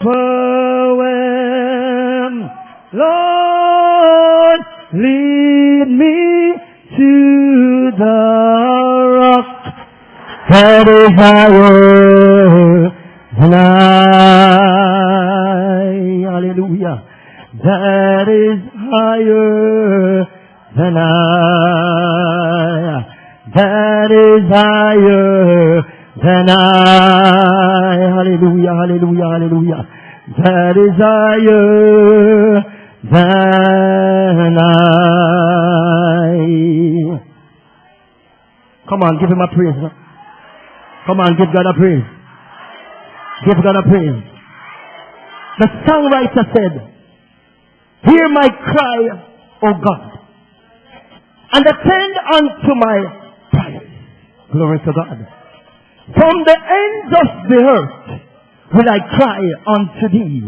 poem. Lord, lead me to the rock that is higher than I. Hallelujah. That is higher than I. That is higher than I. Hallelujah, hallelujah, hallelujah. Is higher than I. Come on, give him a praise. Come on, give God a praise. Give God a praise. The songwriter said, Hear my cry, O God, and attend unto my prayer. Glory to God. From the ends of the earth will I cry unto thee.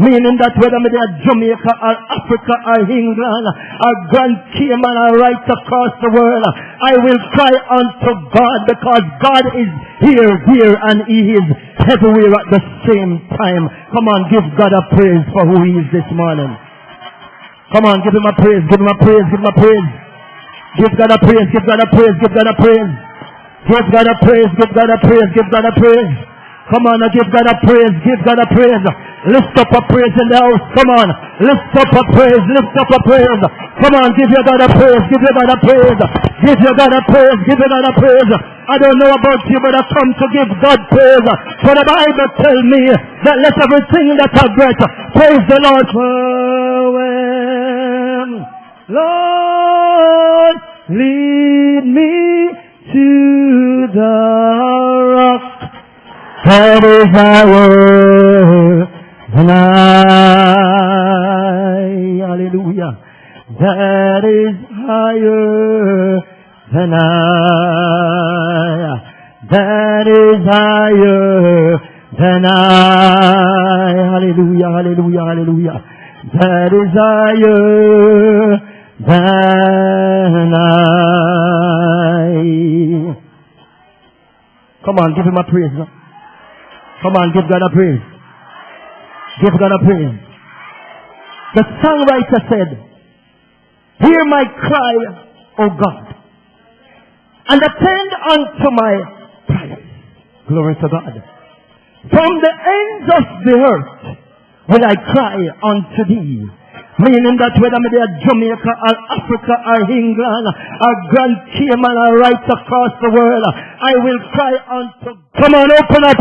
Meaning that whether me are Jamaica or Africa or England or Grand Cayman or right across the world, I will cry unto God because God is here, here, and He is everywhere at the same time. Come on, give God a praise for who He is this morning. Come on, give Him a praise, give Him a praise, give Him a praise. Give God a praise, give God a praise, give God a praise. Give God a praise, give God a praise, give God a praise. Come on, give God a praise, give God a praise. Lift up a praise in the house. Come on, lift up a praise, lift up a praise. Come on, give your God a praise, give your God a praise. Give your God a praise, give your God a praise. I don't know about you, but I come to give God praise. For the Bible tell me that let everything that I breath praise the Lord. Lord, lead me that is higher than I. Hallelujah. That is higher than I. That is higher than I. Hallelujah, hallelujah, hallelujah. That is higher than I. Come on, give him a praise. Come on, give God a praise. Give God a praise. The songwriter said, Hear my cry, O God, and attend unto my prayers. Glory to God. From the ends of the earth will I cry unto thee. Meaning that whether me are Jamaica or Africa or England or Grand Cayman or right across the world, I will cry unto. Come on, open up